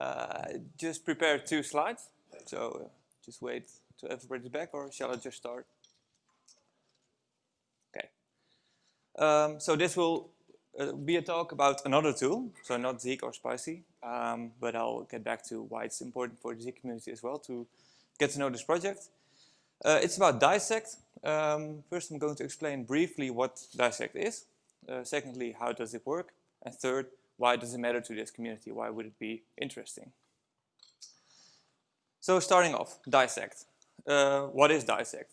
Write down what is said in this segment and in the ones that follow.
Uh, just prepare two slides. So just wait till everybody's back or shall I just start? Okay. Um, so this will uh, be a talk about another tool, so not Zeek or Spicy, um, but I'll get back to why it's important for the Zeek community as well to get to know this project. Uh, it's about Dissect. Um, first, I'm going to explain briefly what Dissect is. Uh, secondly, how does it work? And third, why does it matter to this community? Why would it be interesting? So starting off, Dissect. Uh, what is Dissect?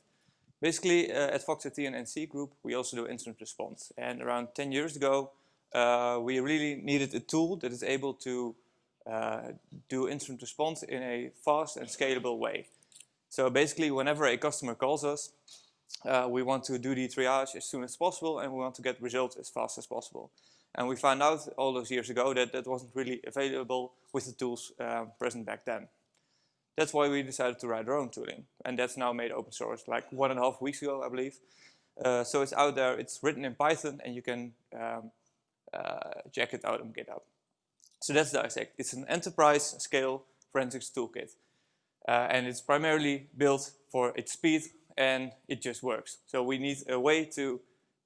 Basically, uh, at FoxIT and NCC Group, we also do incident response. And around 10 years ago, uh, we really needed a tool that is able to uh, do incident response in a fast and scalable way. So basically, whenever a customer calls us, uh, we want to do the triage as soon as possible and we want to get results as fast as possible. And we found out all those years ago that that wasn't really available with the tools uh, present back then. That's why we decided to write our own tooling. And that's now made open source like one and a half weeks ago, I believe. Uh, so it's out there, it's written in Python and you can um, uh, check it out on GitHub. So that's Dissect. It's an enterprise scale forensics toolkit. Uh, and it's primarily built for its speed and it just works. So we need a way to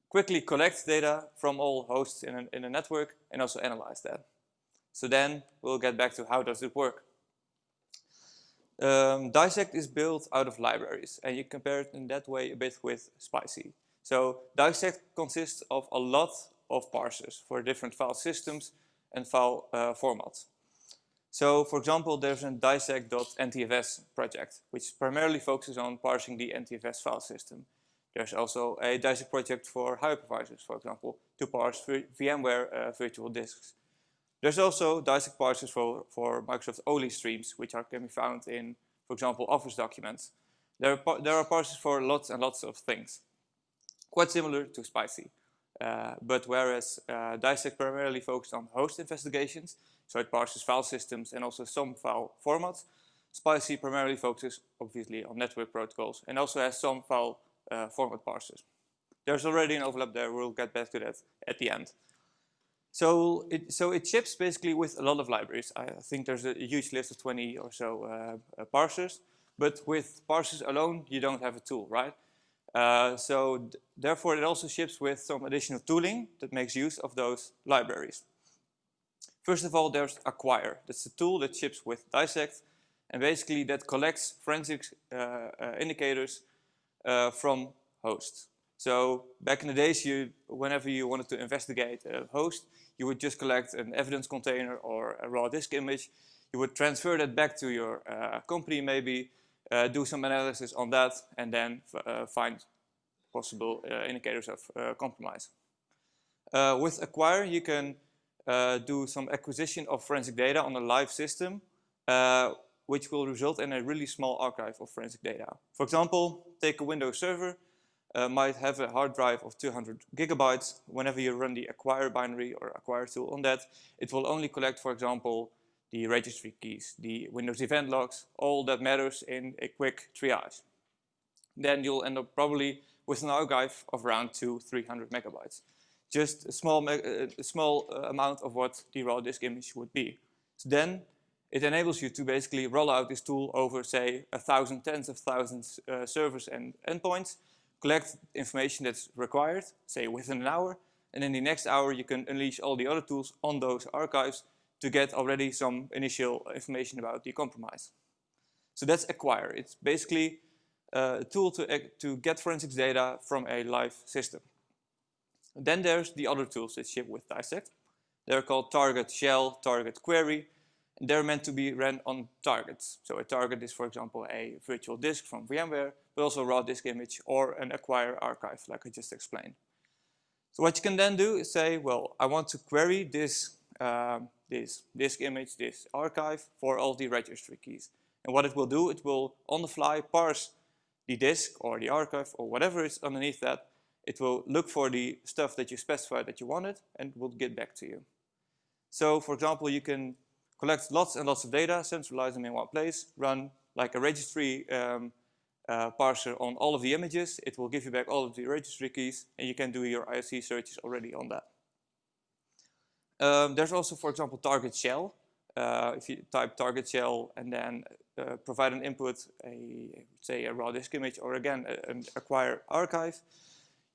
quickly collect data from all hosts in a, in a network and also analyze that. So then we'll get back to how does it work. Um, Dissect is built out of libraries and you compare it in that way a bit with Spicy. So Dissect consists of a lot of parsers for different file systems and file uh, formats. So for example, there's a dissect.ntfs project, which primarily focuses on parsing the NTFS file system. There's also a dissect project for hypervisors, for example, to parse VMware uh, virtual disks. There's also dissect parsers for, for Microsoft OLE streams, which are, can be found in, for example, Office documents. There are, there are parsers for lots and lots of things, quite similar to Spicy. Uh, but whereas uh, Dissect primarily focused on host investigations, so it parses file systems and also some file formats, Spicy primarily focuses obviously on network protocols and also has some file uh, format parsers. There's already an overlap there, we'll get back to that at the end. So it, so it ships basically with a lot of libraries. I think there's a huge list of 20 or so uh, uh, parsers, but with parsers alone, you don't have a tool, right? Uh, so therefore, it also ships with some additional tooling that makes use of those libraries. First of all, there's Acquire. That's a tool that ships with Dissect, and basically that collects forensic uh, uh, indicators uh, from hosts. So back in the days, you, whenever you wanted to investigate a host, you would just collect an evidence container or a raw disk image. You would transfer that back to your uh, company maybe, uh, do some analysis on that, and then uh, find possible uh, indicators of compromise. With Acquire, you can do some acquisition of forensic data on a live system, which will result in a really small archive of forensic data. For example, take a Windows server, uh, might have a hard drive of 200 gigabytes. Whenever you run the acquire binary or acquire tool on that, it will only collect, for example, the registry keys, the Windows event logs, all that matters in a quick triage. Then you'll end up probably with an archive of around two, 300 megabytes. Just a small, uh, a small uh, amount of what the raw disk image would be. So then it enables you to basically roll out this tool over, say, a thousand, tens of thousands uh, servers and endpoints, collect information that's required, say within an hour, and in the next hour you can unleash all the other tools on those archives to get already some initial information about the compromise. So that's acquire. It's basically uh, a tool to, to get forensics data from a live system. Then there's the other tools that ship with Dissect. They're called target shell, target query, they're meant to be ran on targets. So a target is, for example, a virtual disk from VMware, but also a raw disk image or an acquire archive, like I just explained. So what you can then do is say, well, I want to query this um, this disk image, this archive for all the registry keys. And what it will do, it will on the fly parse the disk or the archive or whatever is underneath that. It will look for the stuff that you specified that you wanted and will get back to you. So for example, you can collect lots and lots of data, centralize them in one place, run like a registry um, uh, parser on all of the images. It will give you back all of the registry keys and you can do your IOC searches already on that. Um, there's also, for example, target shell. uh, if you type target shell and then uh, provide an input, a say a raw disk image, or again an acquire archive,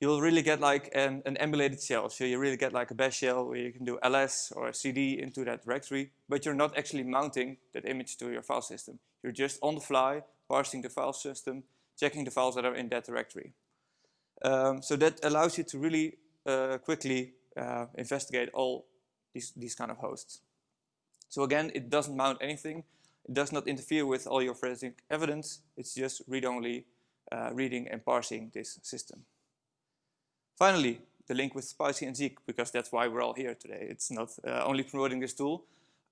you'll really get like an, an, emulated shell. So you really get like a bash shell where you can do ls or cd into that directory, but you're not actually mounting that image to your file system. You're just on the fly, parsing the file system, checking the files that are in that directory. Um, so that allows you to really uh, quickly uh, investigate all these, these kind of hosts. So again, it doesn't mount anything. It does not interfere with all your forensic evidence. It's just read-only uh, reading and parsing this system. Finally, the link with Spicy and Zeek, because that's why we're all here today. It's not uh, only promoting this tool,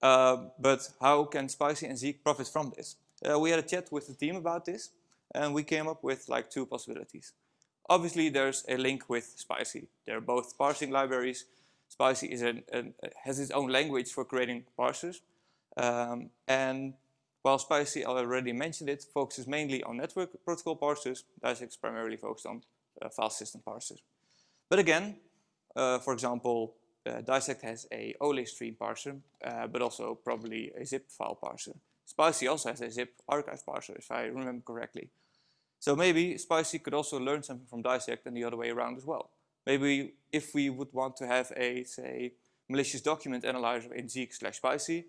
uh, but how can Spicy and Zeek profit from this? Uh, we had a chat with the team about this, and we came up with like two possibilities. Obviously, there's a link with Spicy. They're both parsing libraries. Spicy an, an, has its own language for creating parsers. Um, and while Spicy, I already mentioned it, focuses mainly on network protocol parsers, is primarily focused on uh, file system parsers. But again, uh, for example, uh, Dissect has a OLE stream parser, uh, but also probably a zip file parser. Spicy also has a zip archive parser, if I remember correctly. So maybe Spicy could also learn something from Dissect and the other way around as well. Maybe if we would want to have a, say, malicious document analyzer in Zeek slash Spicy,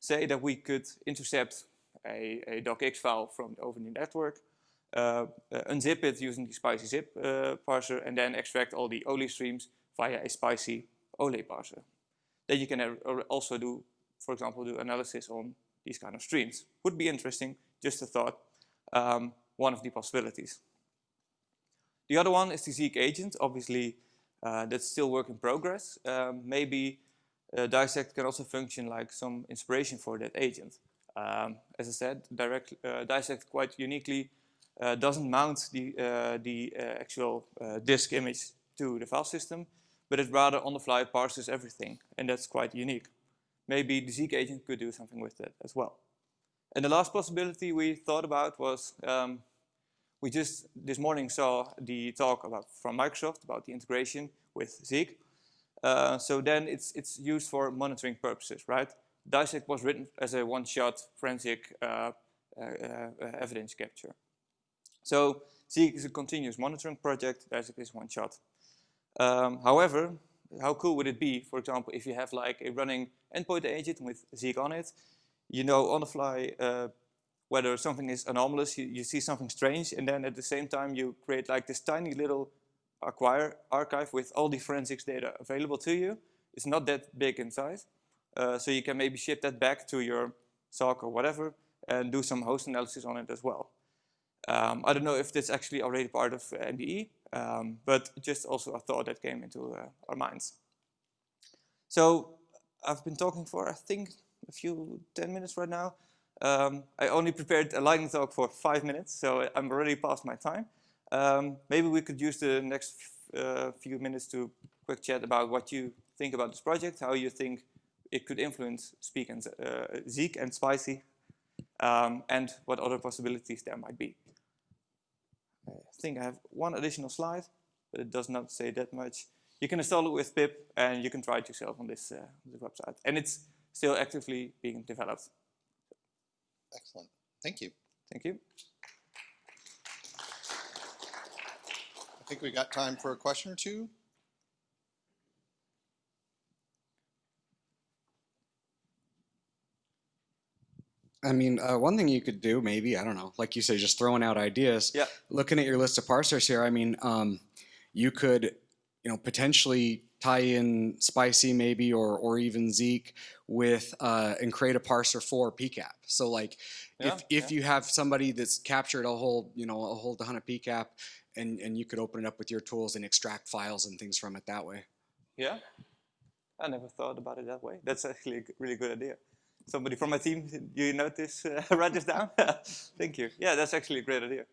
say that we could intercept a, a docx file from over the network, unzip it using the Spicy zip uh, parser, and then extract all the OLE streams via a Spicy OLE parser. Then you can also do, for example, do analysis on these kind of streams. Would be interesting, just a thought. Um, one of the possibilities. The other one is the Zeek agent. Obviously, uh, that's still work in progress. Um, maybe uh, Dissect can also function like some inspiration for that agent. Um, as I said, direct, uh, Dissect quite uniquely doesn't mount the, uh, the uh, actual disk image to the file system, but it rather on the fly parses everything, and that's quite unique. Maybe the Zeek agent could do something with that as well. And the last possibility we thought about was um, we just this morning saw the talk about from Microsoft about the integration with Zeek. Uh, so then it's it's used for monitoring purposes, right? Dissect was written as a one-shot forensic uh, uh, evidence capture. So Zeek is a continuous monitoring project. Dissect is one shot. Um, however, how cool would it be, for example, if you have like a running endpoint agent with Zeek on it, you know on the fly uh, whether something is anomalous, you, you, see something strange, and then at the same time you create like this tiny little acquire archive with all the forensics data available to you. It's not that big in size. Uh, so you can maybe ship that back to your SOC or whatever and do some host analysis on it as well. Um, I don't know if that's actually already part of MDE, um, but just also a thought that came into uh, our minds. So I've been talking for, I think, a few 10 minutes right now. Um, I only prepared a lightning talk for five minutes, so I'm already past my time. Um, maybe we could use the next uh, few minutes to quick chat about what you think about this project, how you think it could influence Speak and uh, Zeek and Spicy, um, and what other possibilities there might be. I think I have one additional slide, but it does not say that much. You can install it with pip, and you can try it yourself on this, uh, this website. And it's still actively being developed. Excellent. Thank you. Thank you. I think we got time for a question or two. I mean, uh, one thing you could do, maybe, I don't know, like you say, just throwing out ideas. Yeah. Looking at your list of parsers here, I mean, um, you could, you know, potentially tie in Spicy maybe or or even Zeek with uh, and create a parser for PCAP. So like yeah, if if yeah. you have somebody that's captured a whole you know a whole ton of PCAP and and you could open it up with your tools and extract files and things from it that way. Yeah, I never thought about it that way. That's actually a really good idea. Somebody from my team, you notice, uh, write this down? Thank you. Yeah, that's actually a great idea.